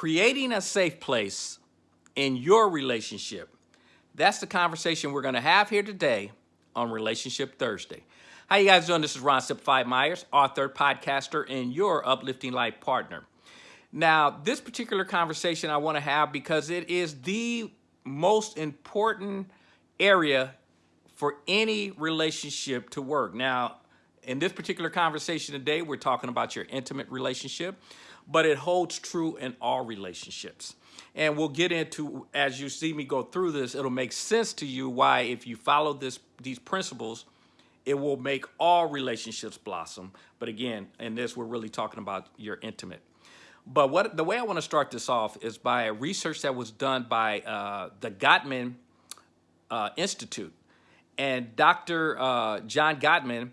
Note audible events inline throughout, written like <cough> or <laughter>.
creating a safe place in your relationship. That's the conversation we're going to have here today on Relationship Thursday. How you guys doing? This is Ron Simplified Myers, author, podcaster, and your uplifting life partner. Now, this particular conversation I want to have because it is the most important area for any relationship to work. Now, in this particular conversation today, we're talking about your intimate relationship, but it holds true in all relationships. And we'll get into, as you see me go through this, it'll make sense to you why if you follow this these principles, it will make all relationships blossom. But again, in this, we're really talking about your intimate. But what the way I want to start this off is by a research that was done by uh, the Gottman uh, Institute. And Dr. Uh, John Gottman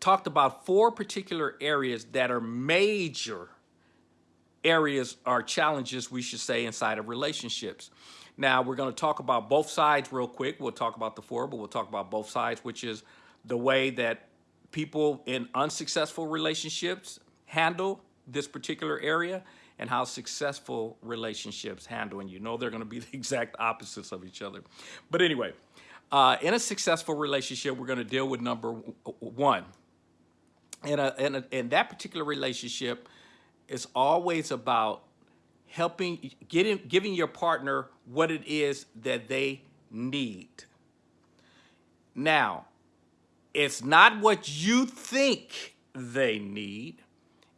talked about four particular areas that are major areas or challenges, we should say, inside of relationships. Now, we're going to talk about both sides real quick. We'll talk about the four, but we'll talk about both sides, which is the way that people in unsuccessful relationships handle this particular area and how successful relationships handle. And you know they're going to be <laughs> the exact opposites of each other. But anyway, uh, in a successful relationship, we're going to deal with number one. In, a, in, a, in that particular relationship, it's always about helping, getting, giving your partner what it is that they need. Now, it's not what you think they need.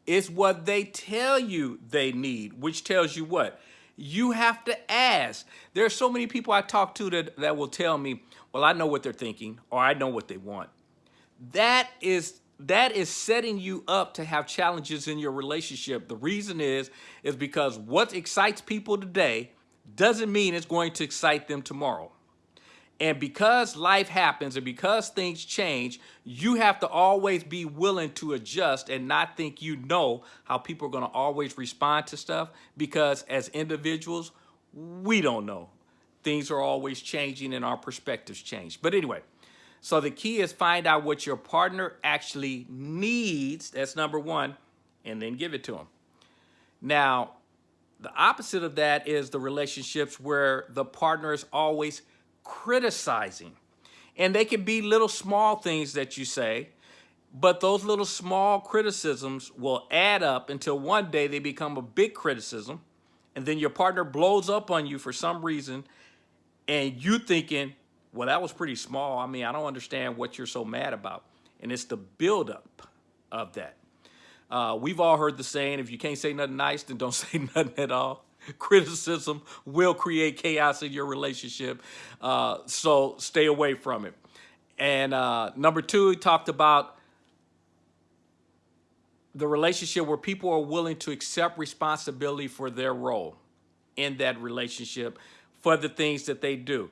It's what they tell you they need, which tells you what? You have to ask. There are so many people I talk to that, that will tell me, well, I know what they're thinking or I know what they want. That is that is setting you up to have challenges in your relationship. The reason is, is because what excites people today doesn't mean it's going to excite them tomorrow. And because life happens and because things change, you have to always be willing to adjust and not think you know how people are going to always respond to stuff because as individuals, we don't know. Things are always changing and our perspectives change. But anyway, so the key is find out what your partner actually needs. That's number one, and then give it to them. Now, the opposite of that is the relationships where the partner is always criticizing. And they can be little small things that you say, but those little small criticisms will add up until one day they become a big criticism. And then your partner blows up on you for some reason. And you thinking, well, that was pretty small. I mean, I don't understand what you're so mad about. And it's the buildup of that. Uh, we've all heard the saying, if you can't say nothing nice, then don't <laughs> say nothing at all. Criticism will create chaos in your relationship. Uh, so stay away from it. And uh, number two, he talked about the relationship where people are willing to accept responsibility for their role in that relationship for the things that they do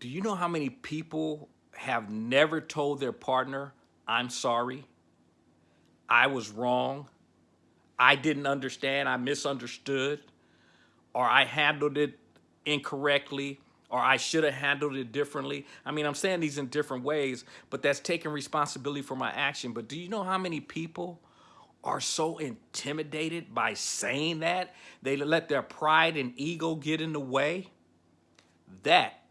do you know how many people have never told their partner, I'm sorry, I was wrong, I didn't understand, I misunderstood, or I handled it incorrectly, or I should have handled it differently. I mean, I'm saying these in different ways, but that's taking responsibility for my action. But do you know how many people are so intimidated by saying that? They let their pride and ego get in the way? That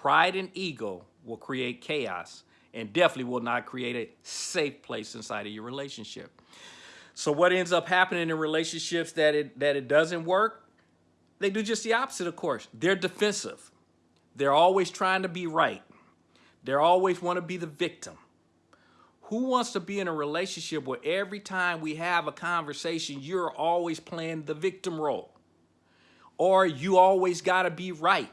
Pride and ego will create chaos and definitely will not create a safe place inside of your relationship. So what ends up happening in relationships that it, that it doesn't work, they do just the opposite, of course. They're defensive. They're always trying to be right. They always want to be the victim. Who wants to be in a relationship where every time we have a conversation, you're always playing the victim role? Or you always got to be right?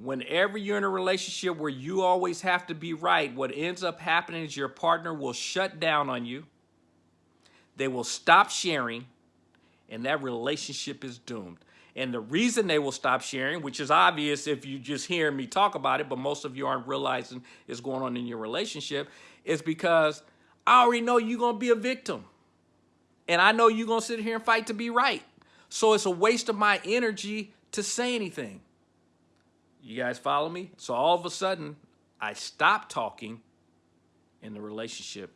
Whenever you're in a relationship where you always have to be right, what ends up happening is your partner will shut down on you. They will stop sharing, and that relationship is doomed. And the reason they will stop sharing, which is obvious if you just hear me talk about it, but most of you aren't realizing is going on in your relationship, is because I already know you're going to be a victim. And I know you're going to sit here and fight to be right. So it's a waste of my energy to say anything. You guys follow me? So all of a sudden, I stop talking and the relationship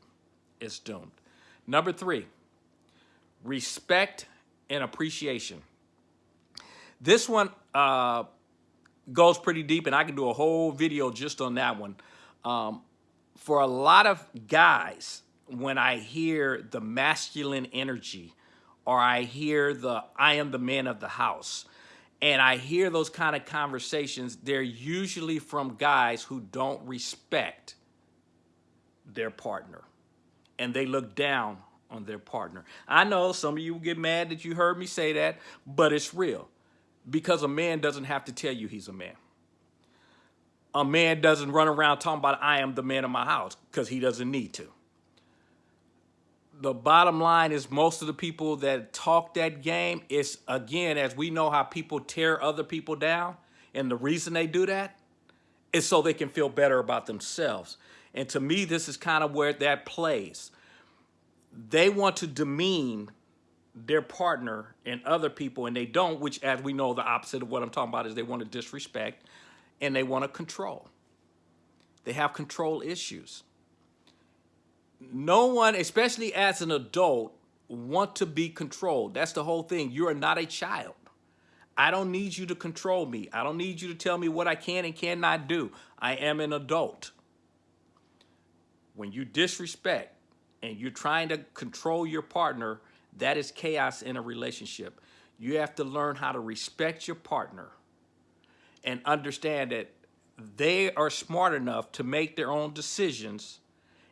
is doomed. Number three, respect and appreciation. This one uh, goes pretty deep, and I can do a whole video just on that one. Um, for a lot of guys, when I hear the masculine energy, or I hear the I am the man of the house, and I hear those kind of conversations, they're usually from guys who don't respect their partner and they look down on their partner. I know some of you will get mad that you heard me say that, but it's real because a man doesn't have to tell you he's a man. A man doesn't run around talking about I am the man of my house because he doesn't need to. The bottom line is most of the people that talk that game is again, as we know how people tear other people down. And the reason they do that is so they can feel better about themselves. And to me, this is kind of where that plays. They want to demean their partner and other people, and they don't, which, as we know, the opposite of what I'm talking about is they want to disrespect and they want to control. They have control issues. No one, especially as an adult, want to be controlled. That's the whole thing. You are not a child. I don't need you to control me. I don't need you to tell me what I can and cannot do. I am an adult when you disrespect and you're trying to control your partner, that is chaos in a relationship. You have to learn how to respect your partner and understand that they are smart enough to make their own decisions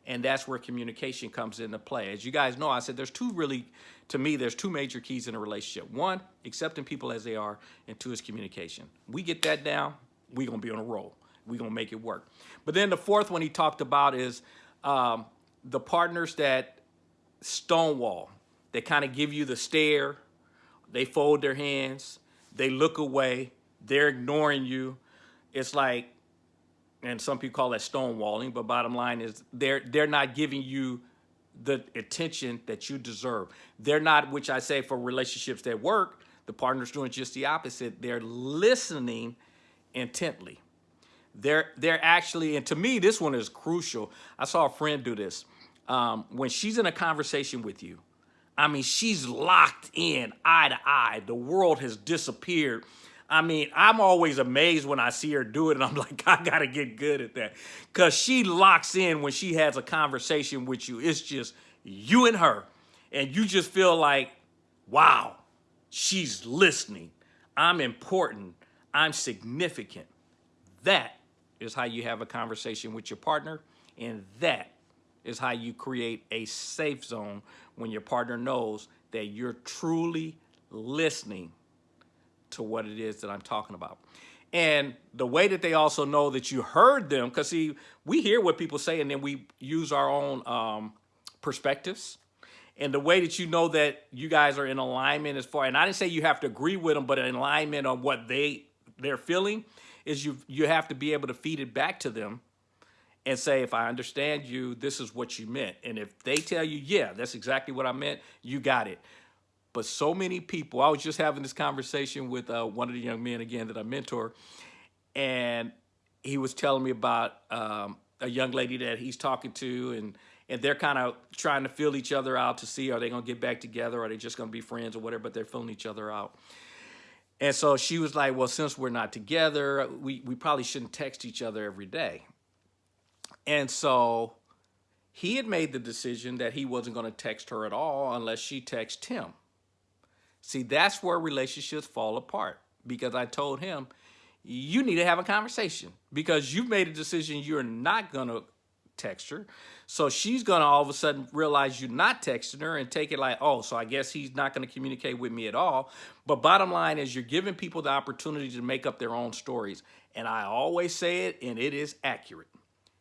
and that's where communication comes into play. As you guys know, I said there's two really, to me, there's two major keys in a relationship. One, accepting people as they are, and two is communication. We get that down, we're gonna be on a roll. We're gonna make it work. But then the fourth one he talked about is um, the partners that stonewall, they kind of give you the stare, they fold their hands, they look away, they're ignoring you. It's like, and some people call that stonewalling, but bottom line is they're they're not giving you the attention that you deserve. They're not, which I say for relationships that work, the partner's doing just the opposite. They're listening intently. They're they're actually, and to me, this one is crucial. I saw a friend do this. Um, when she's in a conversation with you, I mean, she's locked in eye to eye. The world has disappeared. I mean, I'm always amazed when I see her do it, and I'm <laughs> like, I gotta get good at that. Because she locks in when she has a conversation with you. It's just you and her. And you just feel like, wow, she's listening. I'm important. I'm significant. That is how you have a conversation with your partner. And that is how you create a safe zone when your partner knows that you're truly listening to what it is that I'm talking about. And the way that they also know that you heard them, because see, we hear what people say and then we use our own um, perspectives. And the way that you know that you guys are in alignment as far, and I didn't say you have to agree with them, but in alignment on what they they're feeling, is you you have to be able to feed it back to them and say, if I understand you, this is what you meant. And if they tell you, yeah, that's exactly what I meant, you got it. But so many people, I was just having this conversation with uh, one of the young men again that I mentor, and he was telling me about um, a young lady that he's talking to, and and they're kind of trying to feel each other out to see are they gonna get back together, are they just gonna be friends or whatever, but they're feeling each other out. And so she was like, well, since we're not together, we, we probably shouldn't text each other every day. And so he had made the decision that he wasn't going to text her at all unless she texted him. See, that's where relationships fall apart because I told him, you need to have a conversation because you've made a decision you're not going to text her. So she's going to all of a sudden realize you're not texting her and take it like, oh, so I guess he's not going to communicate with me at all. But bottom line is you're giving people the opportunity to make up their own stories. And I always say it, and it is accurate.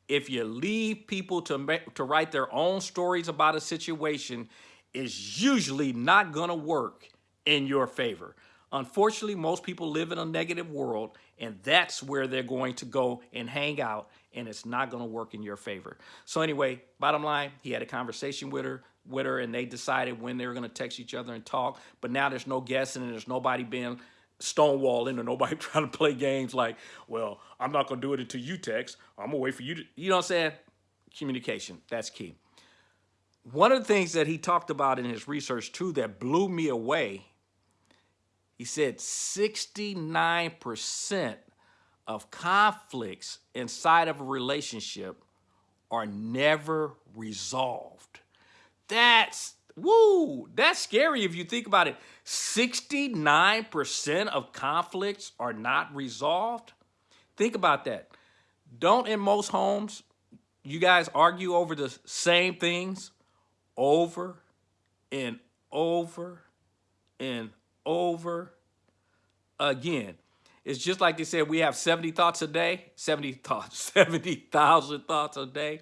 If you leave people to, make, to write their own stories about a situation, it's usually not going to work in your favor. Unfortunately, most people live in a negative world, and that's where they're going to go and hang out and it's not going to work in your favor. So anyway, bottom line, he had a conversation with her, with her, and they decided when they were going to text each other and talk. But now there's no guessing, and there's nobody being stonewalling or nobody <laughs> trying to play games like, well, I'm not going to do it until you text. I'm going to wait for you to, you know what I'm saying? Communication, that's key. One of the things that he talked about in his research too that blew me away He said 69% of conflicts inside of a relationship are never resolved. That's, woo, that's scary if you think about it. 69% of conflicts are not resolved. Think about that. Don't in most homes, you guys argue over the same things over and over and over again. It's just like they said, we have 70 thoughts a day, 70 thoughts, <laughs> 70,000 thoughts a day.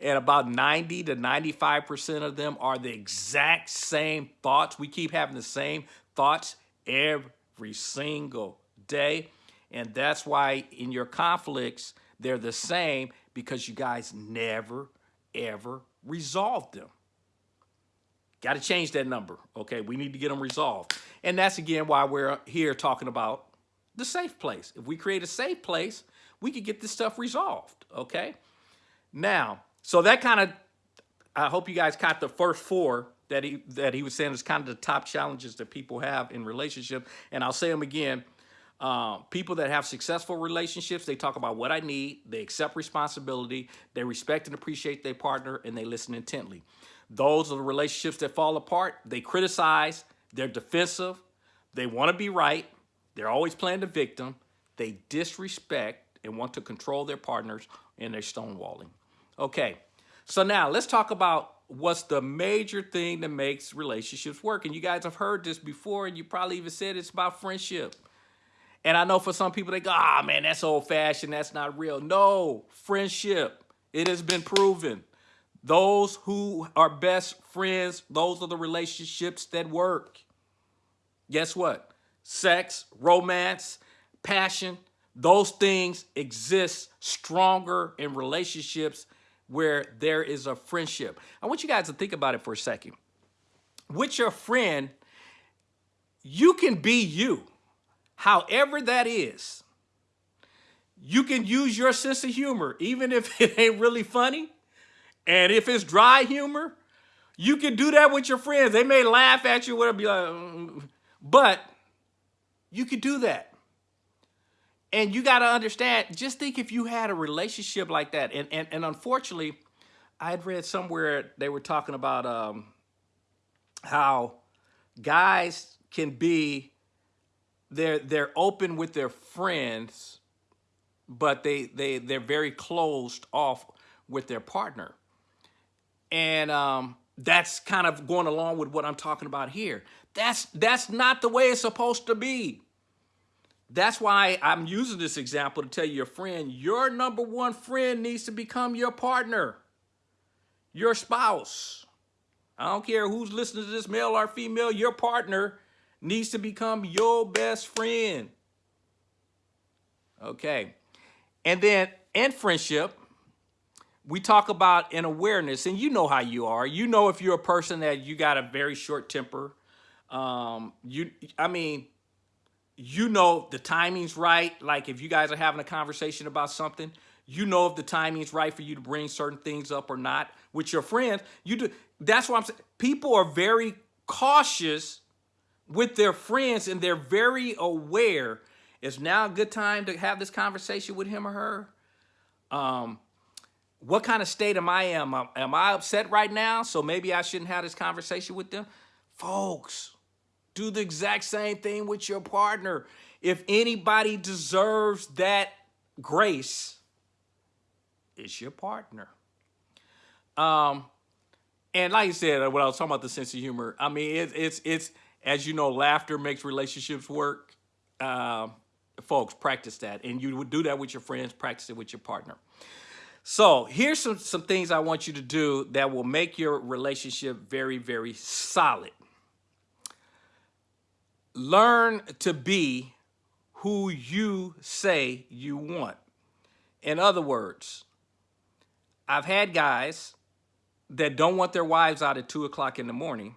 And about 90 to 95% of them are the exact same thoughts. We keep having the same thoughts every single day. And that's why in your conflicts, they're the same because you guys never, ever resolve them. Got to change that number. Okay, we need to get them resolved. And that's again why we're here talking about the safe place. If we create a safe place, we could get this stuff resolved. Okay. Now, so that kind of, I hope you guys caught the first four that he that he was saying is kind of the top challenges that people have in relationship. And I'll say them again. Uh, people that have successful relationships, they talk about what I need, they accept responsibility, they respect and appreciate their partner, and they listen intently. Those are the relationships that fall apart. They criticize, they're defensive, they want to be right, they're always playing the victim, they disrespect and want to control their partners, and they're stonewalling. Okay, so now let's talk about what's the major thing that makes relationships work. And you guys have heard this before, and you probably even said it's about friendship. And I know for some people, they go, ah, man, that's old fashioned. That's not real. No, friendship. It has been proven. Those who are best friends, those are the relationships that work. Guess what? Sex, romance, passion, those things exist stronger in relationships where there is a friendship. I want you guys to think about it for a second. With your friend, you can be you however that is, you can use your sense of humor, even if <laughs> it ain't really funny. And if it's dry humor, you can do that with your friends. They may laugh at you, whatever, be like, mm. but you could do that. And you got to understand, just think if you had a relationship like that. And, and, and unfortunately, I had read somewhere they were talking about um, how guys can be they're they're open with their friends, but they they they're very closed off with their partner, and um, that's kind of going along with what I'm talking about here. That's that's not the way it's supposed to be. That's why I'm using this example to tell your friend, your number one friend needs to become your partner, your spouse. I don't care who's listening to this, male or female, your partner needs to become your best friend. Okay. And then in friendship, we talk about an awareness, and you know how you are. You know if you're a person that you got a very short temper. Um, you, I mean, you know the timing's right. Like if you guys are having a conversation about something, you know if the timing's right for you to bring certain things up or not. With your friends, you do. That's why I'm saying. People are very cautious with their friends and they're very aware is now a good time to have this conversation with him or her um, what kind of state am i in am, i upset right now so maybe i shouldn't have this conversation with them folks do the exact same thing with your partner if anybody deserves that grace it's your partner um and like I said, when I was talking about the sense of humor, I mean, it, it's it's as you know, laughter makes relationships work. Uh, folks, practice that. And you would do that with your friends, practice it with your partner. So here's some, some things I want you to do that will make your relationship very, very solid. Learn to be who you say you want. In other words, I've had guys that don't want their wives out at 2 o'clock in the morning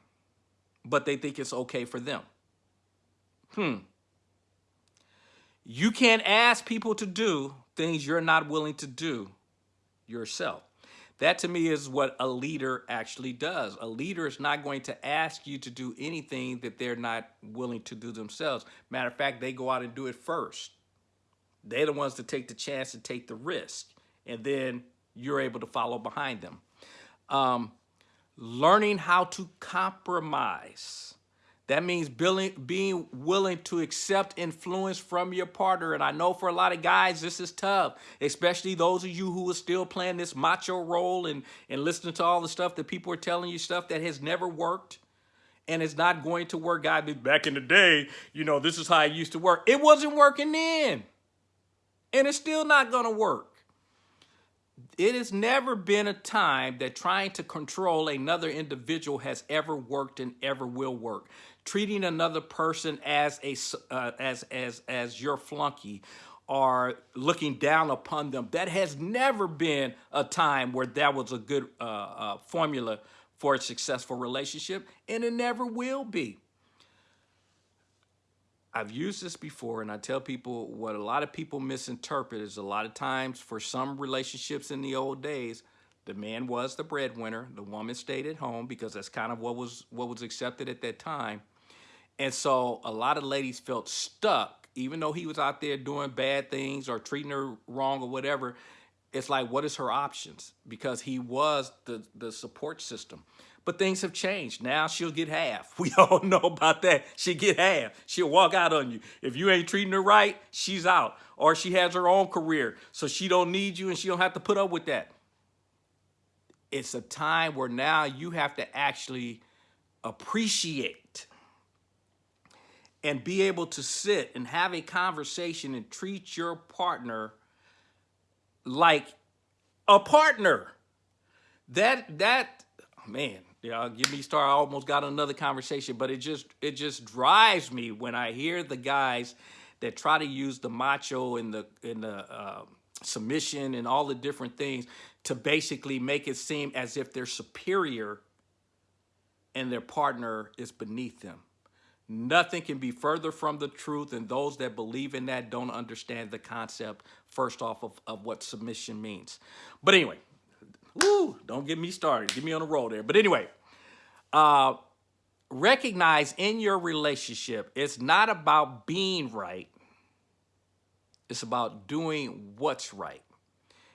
but they think it's okay for them. Hmm. You can't ask people to do things you're not willing to do yourself. That to me is what a leader actually does. A leader is not going to ask you to do anything that they're not willing to do themselves. Matter of fact, they go out and do it first. They're the ones to take the chance and take the risk. And then you're able to follow behind them. Um, learning how to compromise. That means being, willing to accept influence from your partner. And I know for a lot of guys, this is tough, especially those of you who are still playing this macho role and, and listening to all the stuff that people are telling you, stuff that has never worked and it's not going to work. Guy, back in the day, you know, this is how it used to work. It wasn't working then. And it's still not going to work. It has never been a time that trying to control another individual has ever worked and ever will work treating another person as a uh, as as as your flunky or looking down upon them. That has never been a time where that was a good uh, uh, formula for a successful relationship, and it never will be. I've used this before, and I tell people what a lot of people misinterpret is a lot of times for some relationships in the old days, the man was the breadwinner, the woman stayed at home because that's kind of what was what was accepted at that time. And so a lot of ladies felt stuck, even though he was out there doing bad things or treating her wrong or whatever. It's like, what is her options? Because he was the, the support system. But things have changed. Now she'll get half. <laughs> We all know about that. She'll get half. She'll walk out on you. If you ain't treating her right, she's out. Or she has her own career, so she don't need you and she don't have to put up with that. It's a time where now you have to actually appreciate and be able to sit and have a conversation and treat your partner like a partner. That that man, yeah, give me star. I almost got another conversation, but it just it just drives me when I hear the guys that try to use the macho and the in the uh, submission and all the different things to basically make it seem as if they're superior and their partner is beneath them. Nothing can be further from the truth, and those that believe in that don't understand the concept, first off, of, of what submission means. But anyway, woo, don't get me started. Get me on the roll there. But anyway, uh, recognize in your relationship, it's not about being right. It's about doing what's right.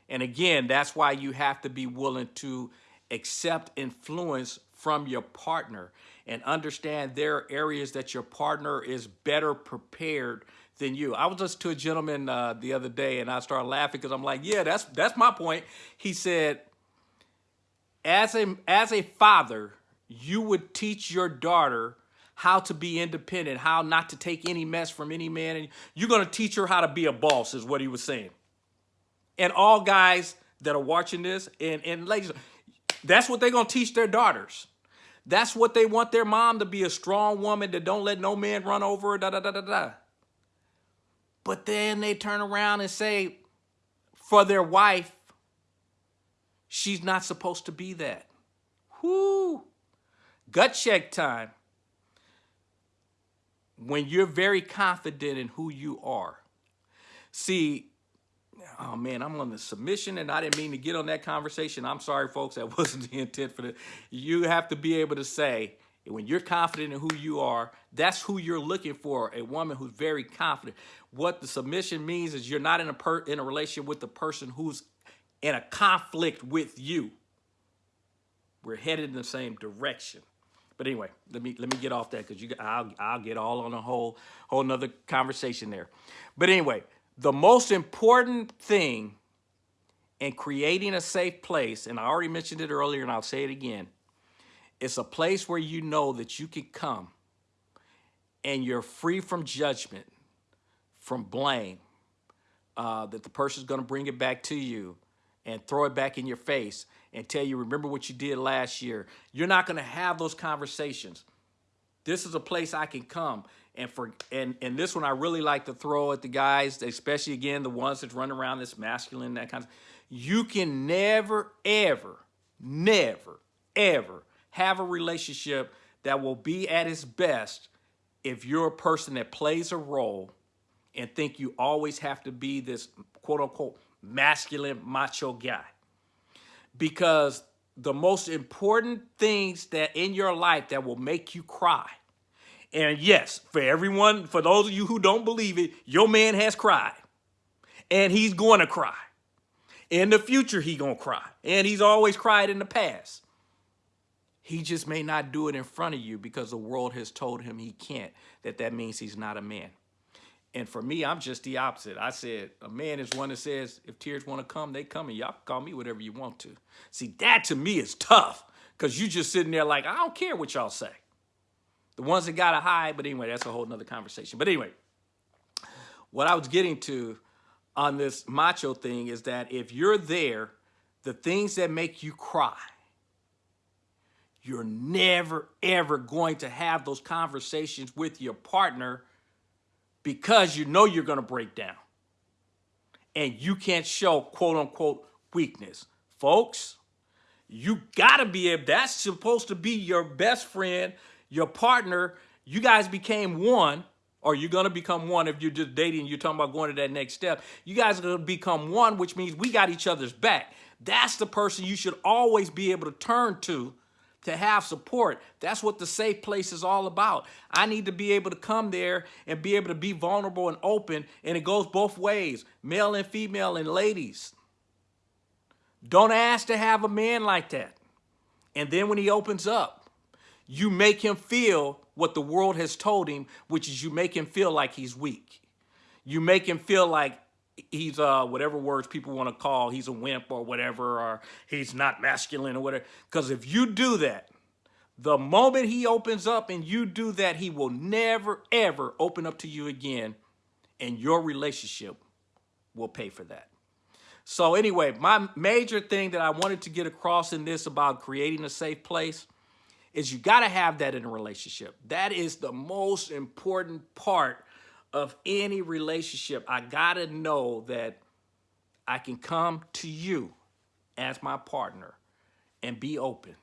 And again, that's why you have to be willing to accept influence from your partner and understand there are areas that your partner is better prepared than you. I was just to a gentleman uh, the other day and I started laughing because I'm like, yeah, that's that's my point. He said, as a as a father, you would teach your daughter how to be independent, how not to take any mess from any man, and you're gonna teach her how to be a boss, is what he was saying. And all guys that are watching this, and and ladies, that's what they're gonna teach their daughters. That's what they want their mom to be, a strong woman that don't let no man run over her, da da da da da. But then they turn around and say, for their wife, she's not supposed to be that. Whoo! Gut check time. When you're very confident in who you are. See, oh man, I'm on the submission and I didn't mean to get on that conversation. I'm sorry, folks. That <laughs> wasn't the intent for the. You have to be able to say, when you're confident in who you are, that's who you're looking for, a woman who's very confident. What the submission means is you're not in a per, in a relationship with the person who's in a conflict with you. We're headed in the same direction. But anyway, let me let me get off that because you I'll I'll get all on a whole whole another conversation there. But anyway, the most important thing in creating a safe place, and I already mentioned it earlier and I'll say it again, it's a place where you know that you can come and you're free from judgment, from blame, uh, that the person's gonna bring it back to you and throw it back in your face and tell you, remember what you did last year. You're not gonna have those conversations. This is a place I can come and for and and this one I really like to throw at the guys, especially again the ones that run around this masculine that kind of. You can never, ever, never, ever have a relationship that will be at its best if you're a person that plays a role and think you always have to be this quote unquote masculine macho guy. because the most important things that in your life that will make you cry. And yes, for everyone, for those of you who don't believe it, your man has cried. And he's going to cry. In the future, he going to cry. And he's always cried in the past. He just may not do it in front of you because the world has told him he can't, that that means he's not a man. And for me, I'm just the opposite. I said, a man is one that says, if tears want to come, they come, and y'all call me whatever you want to. See, that to me is tough because you just sitting there like, I don't care what y'all say. The ones that got to hide, but anyway, that's a whole nother conversation. But anyway, what I was getting to on this macho thing is that if you're there, the things that make you cry, you're never, ever going to have those conversations with your partner because you know you're going to break down. And you can't show quote unquote weakness. Folks, you got to be able, that's supposed to be your best friend, your partner. You guys became one, or you're going to become one if you're just dating, you're talking about going to that next step. You guys are going to become one, which means we got each other's back. That's the person you should always be able to turn to to have support. That's what the safe place is all about. I need to be able to come there and be able to be vulnerable and open, and it goes both ways, male and female and ladies. Don't ask to have a man like that. And then when he opens up, you make him feel what the world has told him, which is you make him feel like he's weak. You make him feel like he's uh whatever words people want to call he's a wimp or whatever or he's not masculine or whatever. Because if you do that the moment he opens up and you do that he will never ever open up to you again and your relationship will pay for that. So anyway my major thing that i wanted to get across in this about creating a safe place is you got to have that in a relationship. That is the most important part of any relationship, I gotta know that I can come to you as my partner and be open.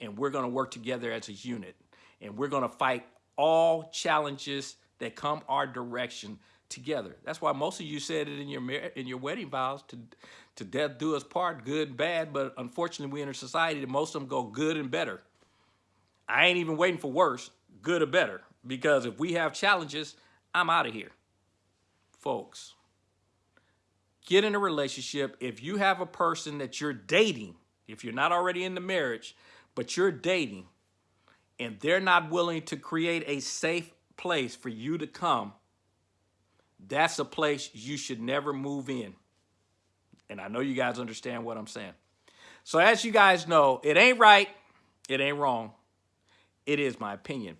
And we're gonna work together as a unit. And we're gonna fight all challenges that come our direction together. That's why most of you said it in your in your wedding vows to to death do us part, good, and bad. But unfortunately, we in a society that most of them go good and better. I ain't even waiting for worse, good or better. Because if we have challenges, I'm out of here. Folks, get in a relationship. If you have a person that you're dating, if you're not already in the marriage, but you're dating, and they're not willing to create a safe place for you to come, that's a place you should never move in. And I know you guys understand what I'm saying. So as you guys know, it ain't right, it ain't wrong. It is my opinion.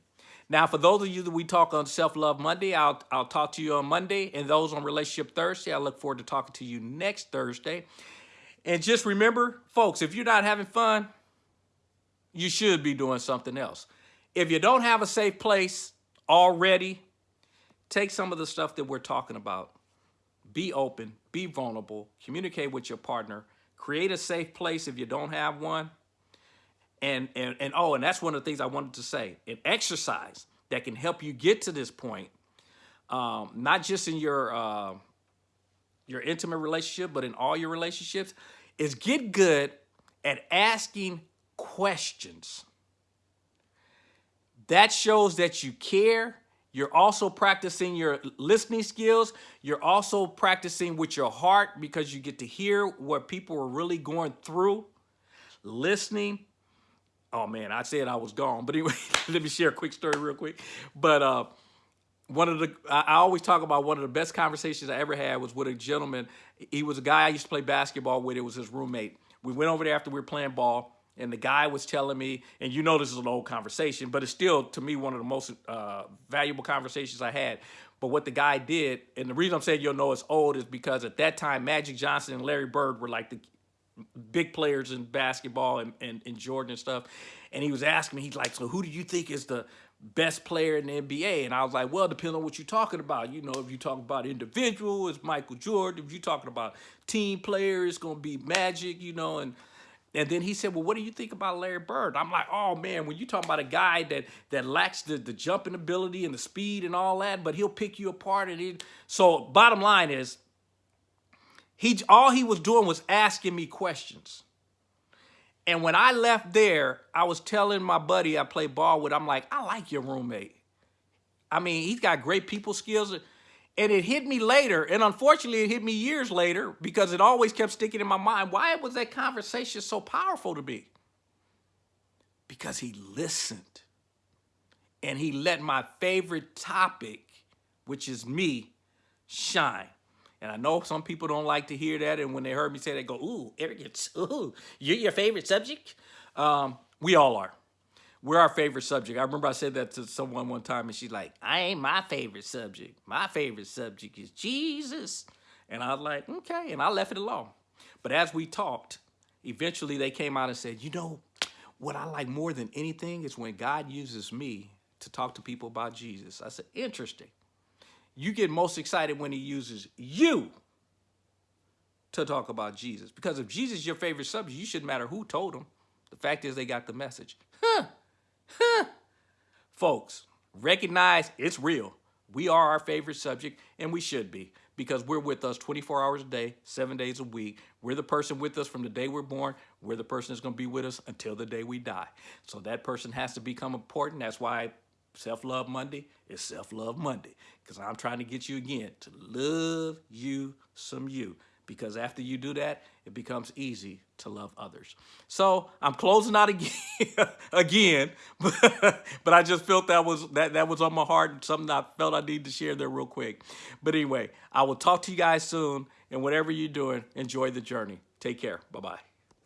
Now, for those of you that we talk on Self Love Monday, I'll, I'll talk to you on Monday. And those on Relationship Thursday, I look forward to talking to you next Thursday. And just remember, folks, if you're not having fun, you should be doing something else. If you don't have a safe place already, take some of the stuff that we're talking about. Be open, be vulnerable, communicate with your partner, create a safe place if you don't have one, and, and, and oh, and that's one of the things I wanted to say. An exercise that can help you get to this point, um, not just in your, uh, your intimate relationship, but in all your relationships, is get good at asking questions. That shows that you care. You're also practicing your listening skills. You're also practicing with your heart because you get to hear what people are really going through. Listening oh man, I said I was gone. But anyway, <laughs> let me share a quick story real quick. But uh, one of the, I always talk about one of the best conversations I ever had was with a gentleman. He was a guy I used to play basketball with. It was his roommate. We went over there after we were playing ball. And the guy was telling me, and you know this is an old conversation, but it's still, to me, one of the most uh, valuable conversations I had. But what the guy did, and the reason I'm saying you'll know it's old is because at that time, Magic Johnson and Larry Bird were like the big players in basketball and, and, and Jordan and stuff. And he was asking me, he's like, so who do you think is the best player in the NBA? And I was like, well, depending on what you're talking about. You know, if you talk about individual, it's Michael Jordan. If you're talking about team player, it's going to be Magic, you know, and and then he said, well, what do you think about Larry Bird? I'm like, oh, man, when you talk about a guy that that lacks the, the jumping ability and the speed and all that, but he'll pick you apart. And he, so bottom line is, he all he was doing was asking me questions. And when I left there, I was telling my buddy I play ball with, I'm like, I like your roommate. I mean, he's got great people skills. And it hit me later, and unfortunately, it hit me years later because it always kept sticking in my mind. Why was that conversation so powerful to me? Because he listened and he let my favorite topic, which is me, shine. And I know some people don't like to hear that, and when they heard me say that, they go, ooh, arrogance, ooh, you're your favorite subject? Um, we all are. We're our favorite subject. I remember I said that to someone one time, and she's like, I ain't my favorite subject. My favorite subject is Jesus. And I was like, okay, and I left it alone. But as we talked, eventually they came out and said, you know, what I like more than anything is when God uses me to talk to people about Jesus. I said, interesting. You get most excited when he uses you to talk about Jesus. Because if Jesus is your favorite subject, you shouldn't matter who told him. The fact is they got the message. Huh. Huh. Folks, recognize it's real. We are our favorite subject, and we should be because we're with us 24 hours a day, seven days a week. We're the person with us from the day we're born. We're the person that's going to be with us until the day we die. So that person has to become important. That's why Self-Love Monday is Self-Love Monday because I'm trying to get you again to love you some you because after you do that, it becomes easy to love others. So I'm closing out <laughs> again, again, <laughs> but, but I just felt that was that that was on my heart and something I felt I need to share there real quick. But anyway, I will talk to you guys soon, and whatever you're doing, enjoy the journey. Take care. Bye bye.